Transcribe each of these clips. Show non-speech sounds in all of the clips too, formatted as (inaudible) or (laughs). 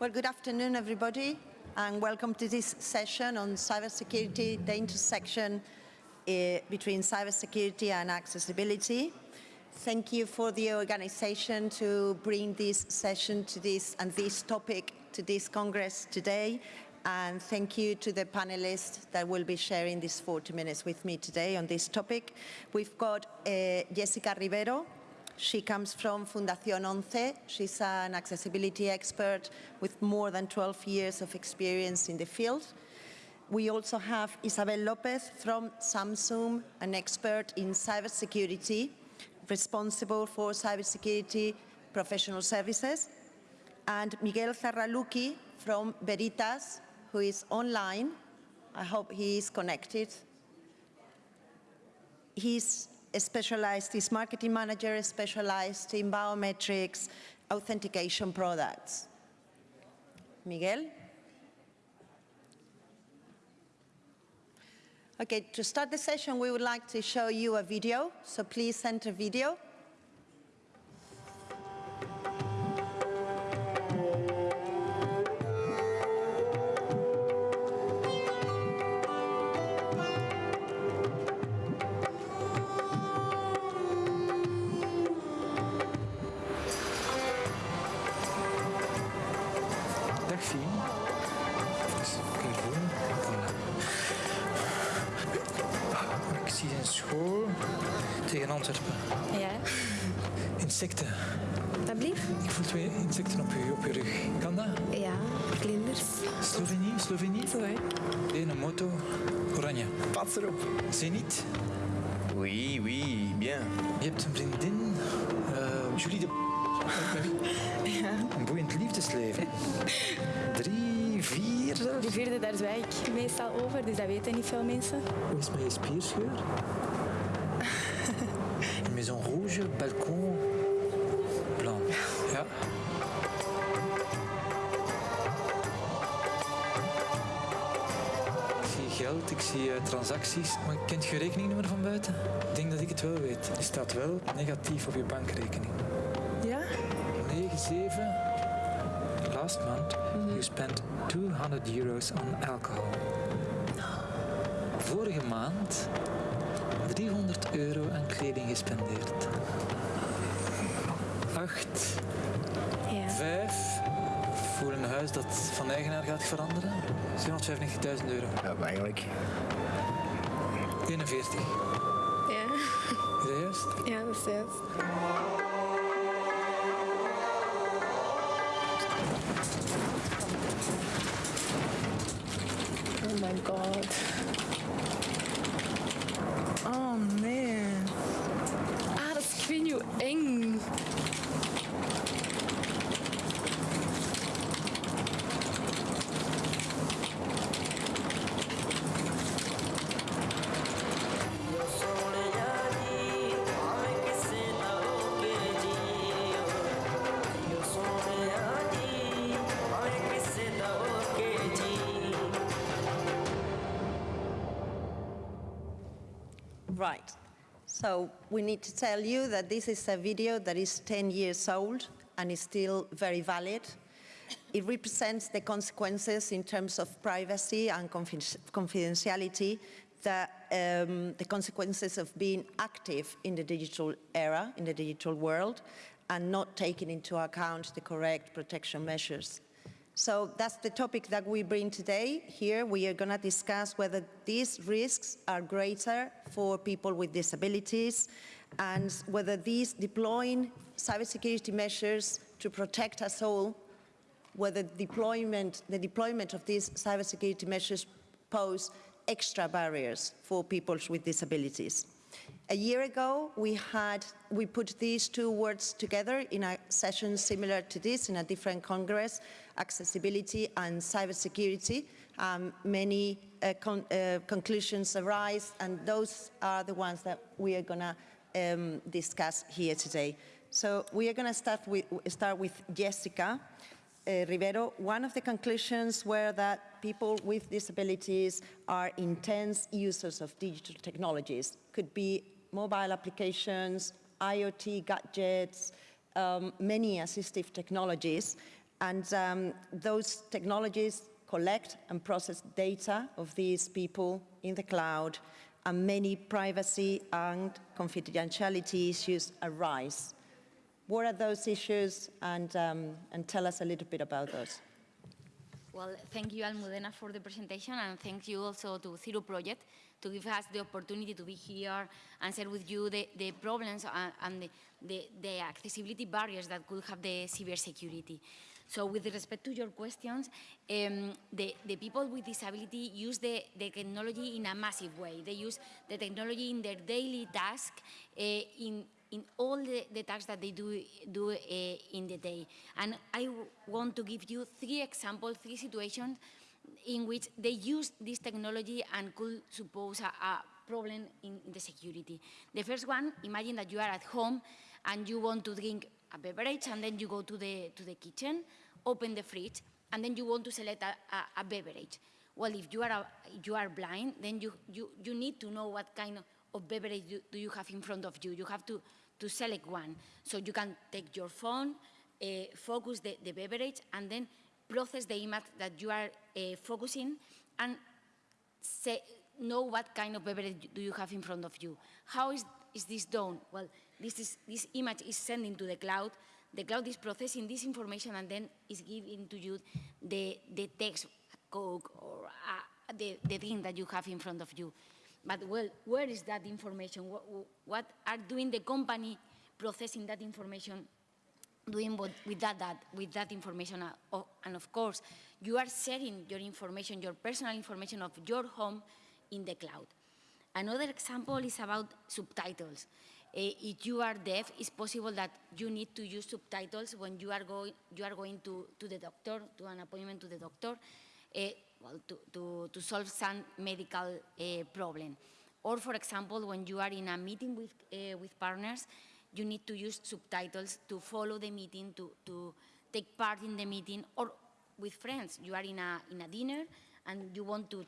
Well, good afternoon, everybody, and welcome to this session on cybersecurity, the intersection uh, between cybersecurity and accessibility. Thank you for the organization to bring this session to this and this topic to this Congress today. And thank you to the panelists that will be sharing these 40 minutes with me today on this topic. We've got uh, Jessica Rivero, she comes from Fundación ONCE. She's an accessibility expert with more than 12 years of experience in the field. We also have Isabel Lopez from Samsung, an expert in cybersecurity, responsible for cybersecurity professional services. And Miguel Zarraluki from Veridas, who is online. I hope he is connected. He's specialized, is marketing manager specialized in biometrics authentication products. Miguel? Okay, to start the session, we would like to show you a video, so please enter video. School tegen Antwerpen. Ja, Insecten. dat blieft. Ik voel twee insecten op je, op je rug. Kan dat? Ja, vlinders. Slovenië, Slovenië. Zo hè. Een moto, oranje. Pas erop. Zenit. Oui, oui, bien. Je hebt een vriendin, eh, Julie de... (laughs) Een boeiend liefdesleven. Drie, Die vierde, daar zwijg ik meestal over, dus dat weten niet veel mensen. Hoe is mijn spierscheur? (laughs) Een maison rouge, balkon, blanc. Ja. Ik zie geld, ik zie eh, transacties. Maar kent je rekeningnummer van buiten? Ik denk dat ik het wel weet. Die staat wel negatief op je bankrekening. Ja? 9, 7. Last month, you spent 200 euros on alcohol. Vorige maand 300 euro aan kleding gespendeerd. 8, Ja. 5. Voor een huis dat van eigenaar gaat veranderen. 795.000 euro. Ja, maar eigenlijk. 41. Ja, Is dat juist? ja dat is juist. vinho em So we need to tell you that this is a video that is 10 years old and is still very valid. It represents the consequences in terms of privacy and confidentiality, the, um, the consequences of being active in the digital era, in the digital world, and not taking into account the correct protection measures. So that's the topic that we bring today. Here we are going to discuss whether these risks are greater for people with disabilities and whether these deploying cybersecurity measures to protect us all, whether deployment, the deployment of these cybersecurity measures pose extra barriers for people with disabilities. A year ago, we had we put these two words together in a session similar to this in a different congress, accessibility and cybersecurity. Um, many uh, con uh, conclusions arise, and those are the ones that we are going to um, discuss here today. So we are going to start with, start with Jessica uh, Rivero. One of the conclusions were that people with disabilities are intense users of digital technologies. Could be mobile applications, IoT gadgets, um, many assistive technologies. And um, those technologies collect and process data of these people in the cloud, and many privacy and confidentiality issues arise. What are those issues, and, um, and tell us a little bit about those. Well, thank you, Almudena, for the presentation, and thank you also to Zero Project to give us the opportunity to be here and share with you the, the problems and, and the, the, the accessibility barriers that could have the cybersecurity. So with respect to your questions, um, the, the people with disability use the, the technology in a massive way. They use the technology in their daily task, uh, in, in all the, the tasks that they do, do uh, in the day. And I want to give you three examples, three situations in which they use this technology and could suppose a, a problem in, in the security. The first one, imagine that you are at home and you want to drink a beverage and then you go to the, to the kitchen, open the fridge, and then you want to select a, a, a beverage. Well, if you are, a, you are blind, then you, you, you need to know what kind of, of beverage do, do you have in front of you. You have to, to select one. So you can take your phone, uh, focus the, the beverage, and then process the image that you are uh, focusing and say, know what kind of beverage do you have in front of you. How is, is this done? Well, this, is, this image is sending to the cloud. The cloud is processing this information and then is giving to you the, the text, Coke, or uh, the, the thing that you have in front of you. But well, where is that information? What, what are doing the company processing that information doing what, with that, that, with that information. Uh, oh, and of course, you are sharing your information, your personal information of your home in the cloud. Another example is about subtitles. Uh, if you are deaf, it's possible that you need to use subtitles when you are, going, you are going to, to the doctor, to an appointment to the doctor, uh, well, to, to, to solve some medical uh, problem. Or, for example, when you are in a meeting with, uh, with partners, you need to use subtitles to follow the meeting, to, to take part in the meeting, or with friends. You are in a, in a dinner and you want to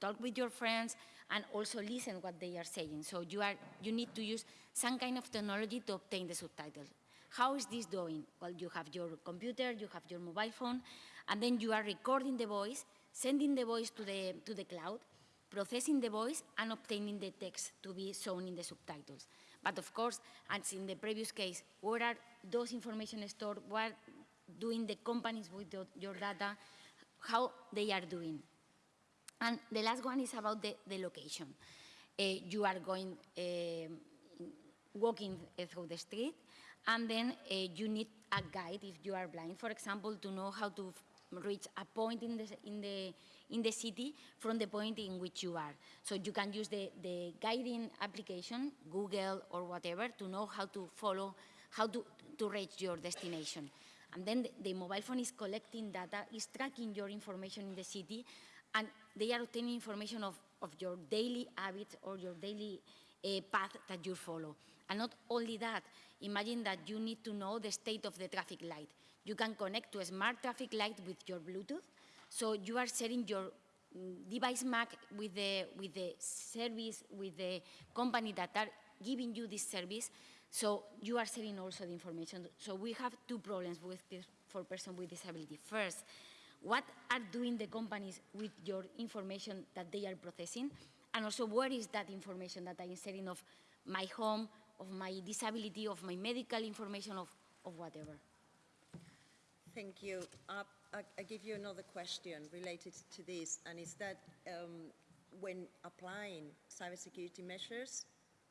talk with your friends and also listen what they are saying. So you, are, you need to use some kind of technology to obtain the subtitles. How is this doing? Well, you have your computer, you have your mobile phone, and then you are recording the voice, sending the voice to the, to the cloud, processing the voice, and obtaining the text to be shown in the subtitles. But of course, as in the previous case, where are those information stored? What doing the companies with the, your data? How they are doing? And the last one is about the, the location. Uh, you are going, uh, walking through the street, and then uh, you need a guide if you are blind, for example, to know how to reach a point in the, in the, in the city from the point in which you are. So you can use the, the guiding application, Google or whatever, to know how to follow, how to, to reach your destination. And then the, the mobile phone is collecting data, is tracking your information in the city, and they are obtaining information of, of your daily habits or your daily uh, path that you follow. And not only that, imagine that you need to know the state of the traffic light. You can connect to a smart traffic light with your Bluetooth, so you are sharing your mm, device MAC with the, with the service, with the company that are giving you this service, so you are sharing also the information. So we have two problems with this for person with disability. First, what are doing the companies with your information that they are processing? And also, where is that information that I am sharing of my home, of my disability, of my medical information, of, of whatever? Thank you. Uh, I, I give you another question related to this, and is that um, when applying cybersecurity measures,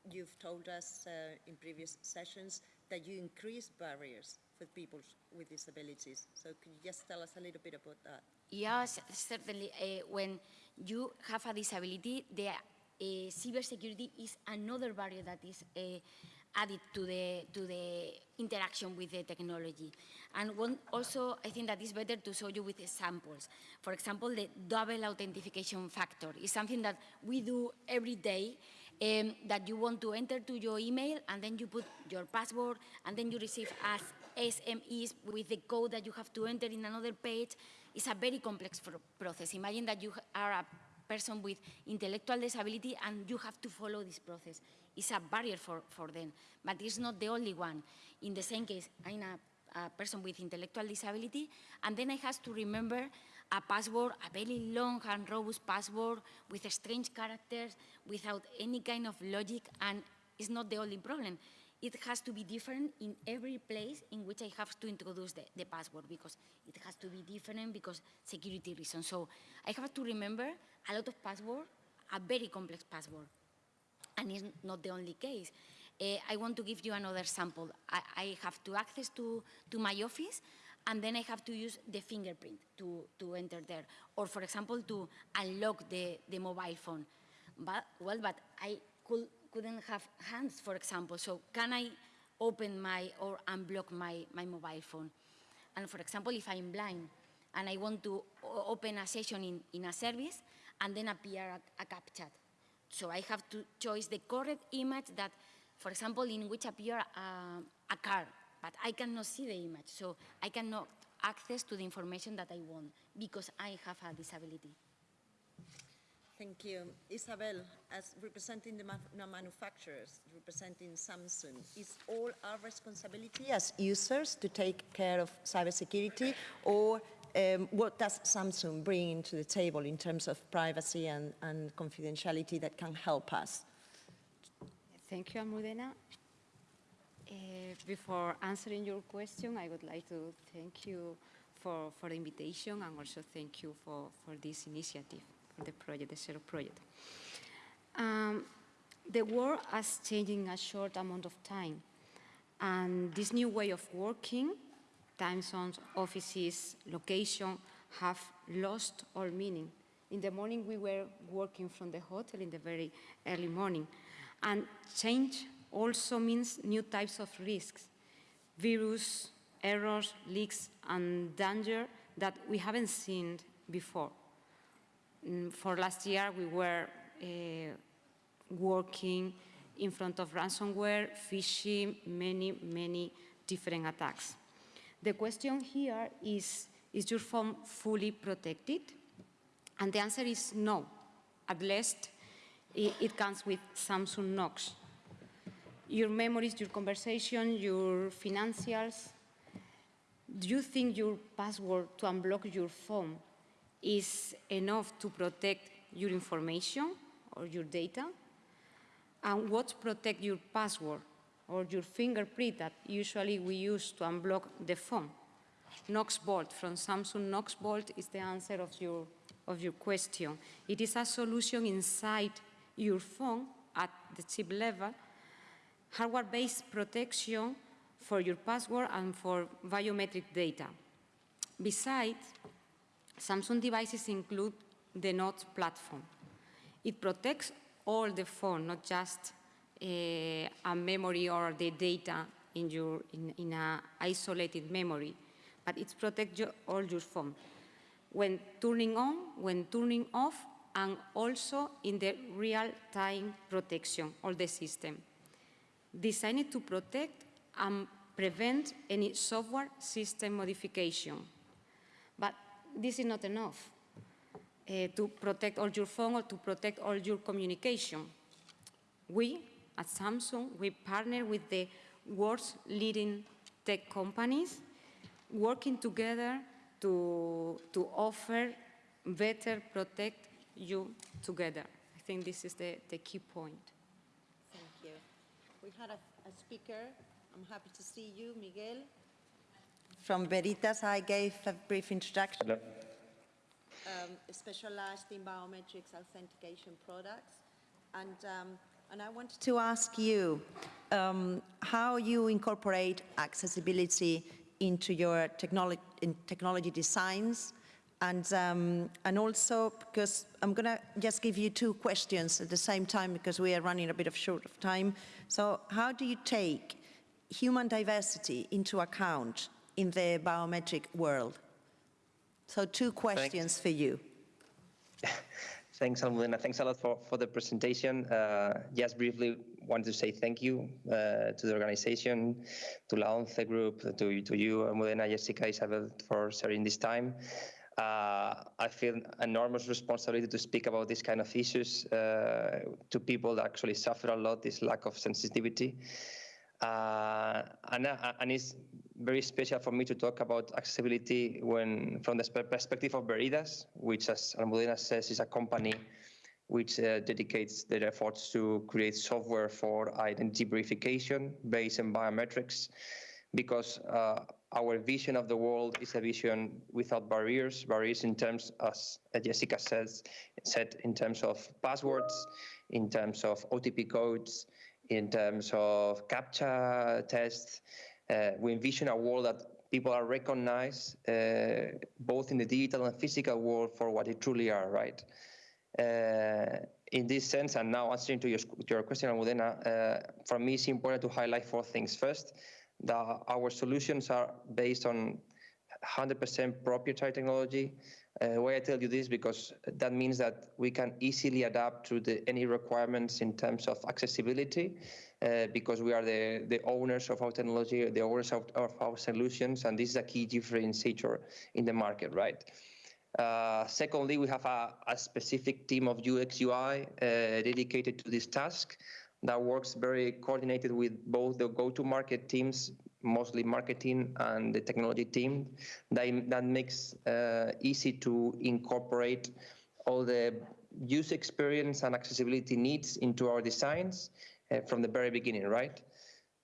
you've told us uh, in previous sessions that you increase barriers for people with disabilities. So could you just tell us a little bit about that? Yes, certainly. Uh, when you have a disability, the uh, cybersecurity is another barrier that is uh, added to the, to the interaction with the technology. And one, also, I think that it's better to show you with examples. For example, the double authentication factor is something that we do every day, um, that you want to enter to your email, and then you put your password, and then you receive as SMS with the code that you have to enter in another page. It's a very complex process. Imagine that you are a person with intellectual disability and you have to follow this process. It's a barrier for, for them, but it's not the only one. In the same case, I'm a, a person with intellectual disability, and then I have to remember a password, a very long and robust password with strange characters, without any kind of logic, and it's not the only problem. It has to be different in every place in which I have to introduce the, the password because it has to be different because security reasons. So I have to remember a lot of password, a very complex password and it's not the only case. Uh, I want to give you another sample. I, I, have to access to, to my office, and then I have to use the fingerprint to, to enter there. Or, for example, to unlock the, the mobile phone. But, well, but I could, couldn't have hands, for example, so can I open my or unblock my, my mobile phone? And for example, if I'm blind and I want to open a session in, in a service and then appear a, a CAPTCHA, so I have to choose the correct image that, for example, in which appear uh, a car, but I cannot see the image, so I cannot access to the information that I want because I have a disability. Thank you. Isabel, as representing the ma- manufacturers, representing Samsung, is all our responsibility as users to take care of cybersecurity, or um, what does Samsung bring to the table in terms of privacy and, and confidentiality that can help us? Thank you, Almudena. Uh, before answering your question, I would like to thank you for, for the invitation and also thank you for, for this initiative, for the project, the Zero project. Um, the world has changed in a short amount of time. And this new way of working time zones, offices, location have lost all meaning. In the morning, we were working from the hotel in the very early morning. And change also means new types of risks, virus, errors, leaks, and danger that we haven't seen before. Mm, for last year, we were uh, working in front of ransomware, phishing, many, many different attacks. The question here is, is your phone fully protected? And the answer is no. At least it, it comes with Samsung Knox. Your memories, your conversation, your financials, do you think your password to unblock your phone is enough to protect your information or your data? And what protect your password? Or your fingerprint that usually we use to unblock the phone. Knox Vault from Samsung Knox Vault is the answer of your, of your question. It is a solution inside your phone at the chip level, hardware-based protection for your password and for biometric data. Besides, Samsung devices include the Knox platform. It protects all the phone, not just a memory or the data in your in, in a isolated memory, but it protects your, all your phone. When turning on, when turning off, and also in the real-time protection of the system. Designed to protect and prevent any software system modification. But this is not enough uh, to protect all your phone or to protect all your communication. We, at Samsung, we partner with the world's leading tech companies, working together to, to offer better protect you together. I think this is the, the key point. Thank you. We had a, a speaker. I'm happy to see you, Miguel. From Veridas, I gave a brief introduction. Hello. Um, specialized in biometrics authentication products. And um, and I wanted to ask you um, how you incorporate accessibility into your technology, in technology designs and, um, and also because I'm going to just give you two questions at the same time because we are running a bit of short of time. So how do you take human diversity into account in the biometric world? So two questions for you. (laughs) Thanks, Almudena. Thanks a lot for, for the presentation. Uh, just briefly wanted to say thank you uh, to the organization, to La ONCE group, to, to you, Almudena, Jessica, Isabel, for sharing this time. Uh, I feel enormous responsibility to speak about these kind of issues uh, to people that actually suffer a lot, this lack of sensitivity. Uh, and, uh, and it's very special for me to talk about accessibility when, from the perspective of Veridas, which, as Almudena says, is a company which uh, dedicates their efforts to create software for identity verification based on biometrics, because uh, our vision of the world is a vision without barriers, barriers in terms, as Jessica says, said, in terms of passwords, in terms of OTP codes, in terms of CAPTCHA tests. Uh, we envision a world that people are recognized uh, both in the digital and physical world for what they truly are, right? Uh, in this sense, and now answering to your, your question, Almudena, uh, for me it's important to highlight four things. First, that our solutions are based on 100% proprietary technology. Uh, why I tell you this because that means that we can easily adapt to the, any requirements in terms of accessibility uh, because we are the, the owners of our technology, the owners of, of our solutions, and this is a key differentiator in the market, right? Uh, secondly, we have a, a, specific team of UX UI uh, dedicated to this task that works very coordinated with both the go-to-market teams, mostly marketing and the technology team. That, that makes uh, easy to incorporate all the user experience and accessibility needs into our designs uh, from the very beginning, right?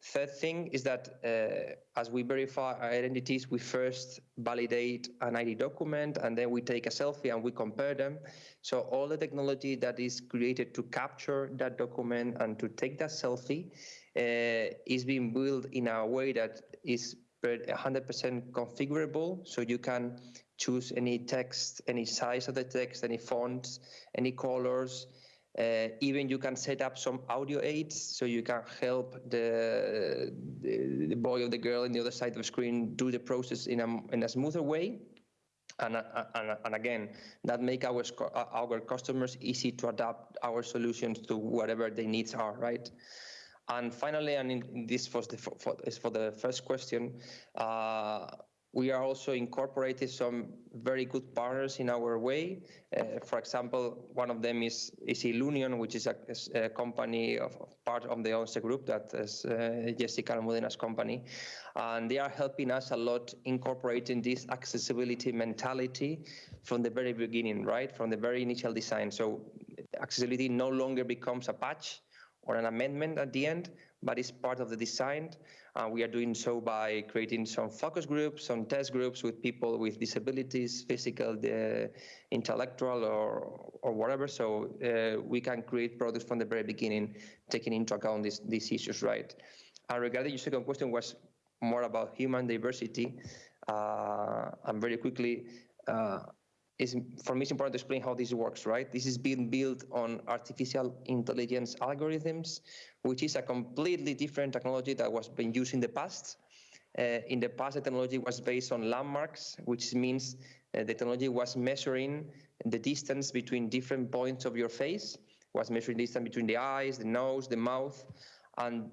Third thing is that uh, as we verify our identities, we first validate an ID document and then we take a selfie and we compare them. So all the technology that is created to capture that document and to take that selfie uh, is being built in a way that is 100% configurable. So you can choose any text, any size of the text, any fonts, any colors, uh, even you can set up some audio aids so you can help the, the, the, boy or the girl on the other side of the screen do the process in a, in a smoother way. And, uh, and, and again, that make our, our customers easy to adapt our solutions to whatever their needs are, right? And finally, and in, this was the, for, is for the first question, uh, we are also incorporating some very good partners in our way. Uh, for example, one of them is, is Ilunion, which is a, a company of, of, part of the ONCE group that is uh, Jessica Almudena's company. And they are helping us a lot incorporating this accessibility mentality from the very beginning, right? From the very initial design. So accessibility no longer becomes a patch or an amendment at the end, but it's part of the design. Uh, we are doing so by creating some focus groups, some test groups with people with disabilities, physical, the intellectual, or or whatever. So uh, we can create products from the very beginning, taking into account these these issues, right? And regarding your second question was more about human diversity. Uh, and very quickly, uh, is, for me, it's important to explain how this works, right? This is being built on artificial intelligence algorithms, which is a completely different technology that was being used in the past. Uh, in the past, the technology was based on landmarks, which means uh, the technology was measuring the distance between different points of your face, was measuring distance between the eyes, the nose, the mouth, and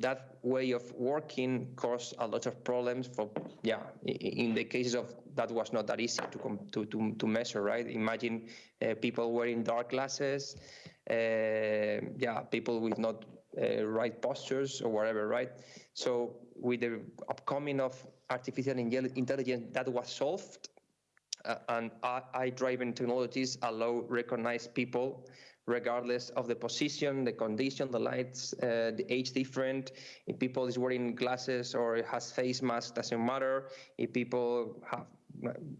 that way of working caused a lot of problems for, yeah, in the cases of that was not that easy to, to, to, to measure, right? Imagine uh, people wearing dark glasses, uh, yeah, people with not uh, right postures or whatever, right? So with the upcoming of artificial intelligence, that was solved, uh, and AI-driven technologies allow recognize people regardless of the position, the condition, the lights, uh, the age different. If people is wearing glasses or has face mask, doesn't matter. If people have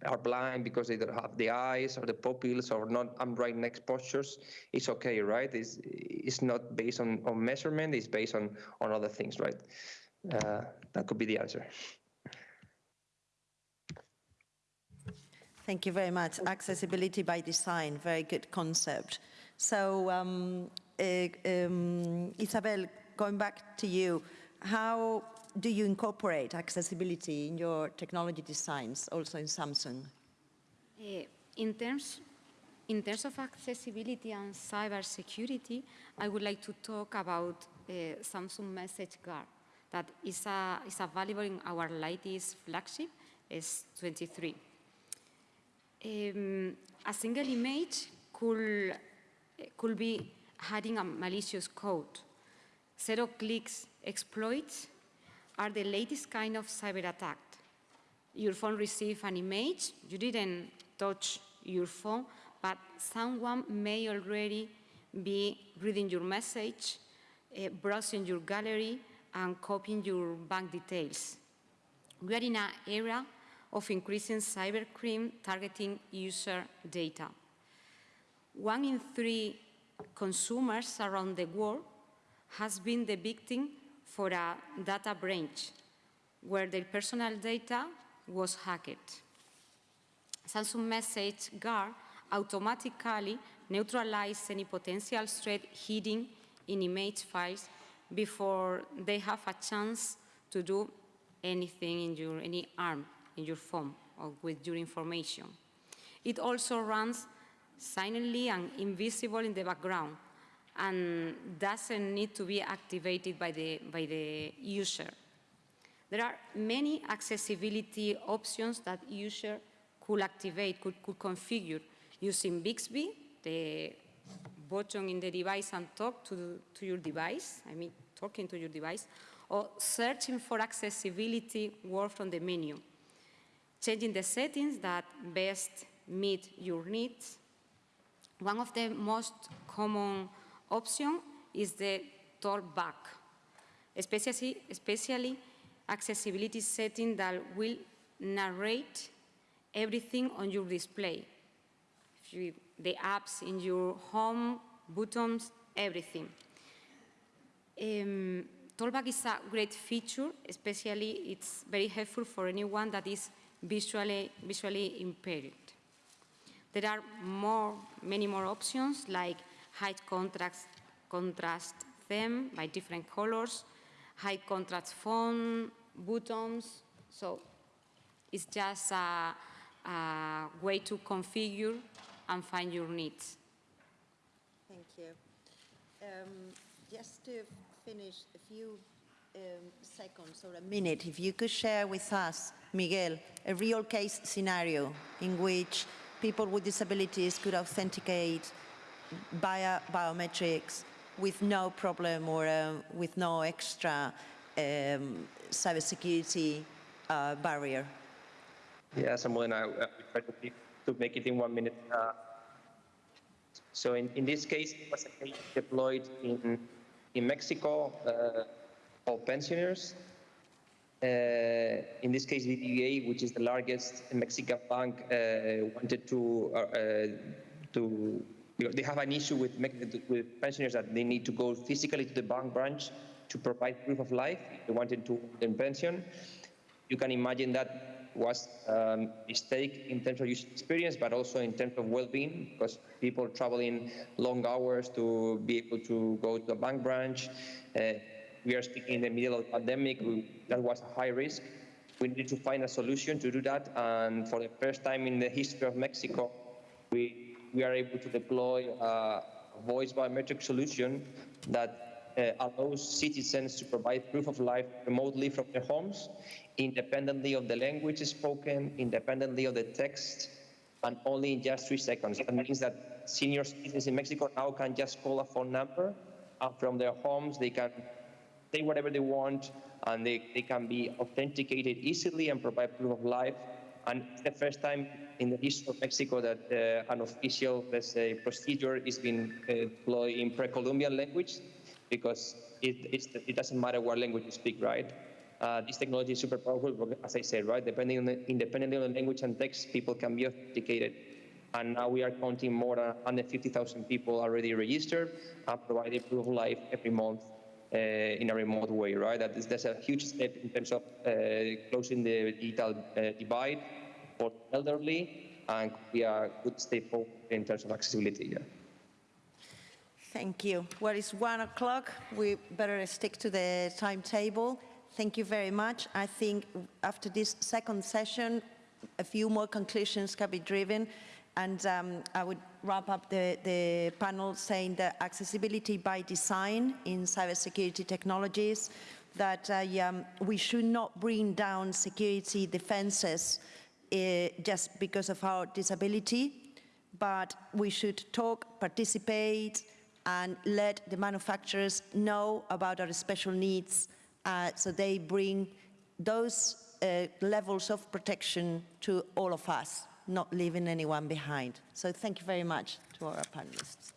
are blind because they don't have the eyes or the pupils or not upright neck postures, it's okay, right? It's, it's not based on, on measurement, it's based on, on other things, right? Uh, that could be the answer. Thank you very much. Accessibility by design, very good concept. So, um, uh, um, Isabel, going back to you, how do you incorporate accessibility in your technology designs, also in Samsung? Uh, in terms in terms of accessibility and cybersecurity, I would like to talk about uh, Samsung Message Guard that is, a, is available in our latest flagship, S23. Um, a single image could, could be hiding a malicious code Zero clicks exploits are the latest kind of cyber attack. Your phone received an image, you didn't touch your phone, but someone may already be reading your message, uh, browsing your gallery, and copying your bank details. We are in an era of increasing cybercrime targeting user data. One in three consumers around the world has been the victim for a data breach where their personal data was hacked. Samsung Message Guard automatically neutralizes any potential threat hidden in image files before they have a chance to do anything in your, any harm in your phone or with your information. It also runs silently and invisible in the background and doesn't need to be activated by the, by the user. There are many accessibility options that user could activate, could, could configure using Bixby, the button in the device and talk to, to your device, I mean talking to your device, or searching for accessibility word from the menu, changing the settings that best meet your needs. One of the most common options is the talkback, especially, especially accessibility setting that will narrate everything on your display. You, the apps in your home, buttons, everything. Um, is a great feature, especially it's very helpful for anyone that is visually, visually impaired. There are more, many more options like high contrast, contrast them by different colors, high contrast font, buttons. So it's just a, a way to configure and find your needs. Thank you. Um, just to finish a few um, seconds or a minute, if you could share with us, Miguel, a real case scenario in which people with disabilities could authenticate via biometrics with no problem or uh, with no extra um, cybersecurity uh, barrier. Yeah, Samuel and I uh, to, to make it in one minute. Uh, so in, in this case, it was a case deployed in, in Mexico uh, for pensioners. Uh, in this case, BBVA, which is the largest Mexican bank, uh, wanted to uh, to they have an issue with with pensioners that they need to go physically to the bank branch to provide proof of life. They wanted to in pension. You can imagine that was a mistake in terms of user experience, but also in terms of well-being, because people traveling long hours to be able to go to a bank branch. Uh, we are speaking in the middle of the pandemic. We, that was a high risk. We needed to find a solution to do that, and for the first time in the history of Mexico, we we are able to deploy a voice biometric solution that uh, allows citizens to provide proof of life remotely from their homes, independently of the language spoken, independently of the text, and only in just three seconds. That means that senior citizens in Mexico now can just call a phone number, and from their homes they can say whatever they want, and they, they can be authenticated easily and provide proof of life. And it's the first time in the history of Mexico that uh, an official, let's say, procedure is being uh, deployed in pre-Columbian language, because it, it doesn't matter what language you speak, right? Uh, this technology is super powerful, as I said, right? Depending on the, independently on the language and text, people can be authenticated. And now we are counting more than 150,000 people already registered and providing proof of life every month in a remote way, right? That is, that's a huge step in terms of uh, closing the digital uh, divide for elderly and could be a good step forward in terms of accessibility. Yeah. Thank you. Well, it's one o'clock. We better stick to the timetable. Thank you very much. I think after this second session, a few more conclusions can be driven. And um, I would wrap up the, the panel saying that accessibility by design in cybersecurity technologies, that uh, um, we should not bring down security defenses uh, just because of our disability, but we should talk, participate, and let the manufacturers know about our special needs uh, so they bring those uh, levels of protection to all of us, not leaving anyone behind. So thank you very much to our panelists.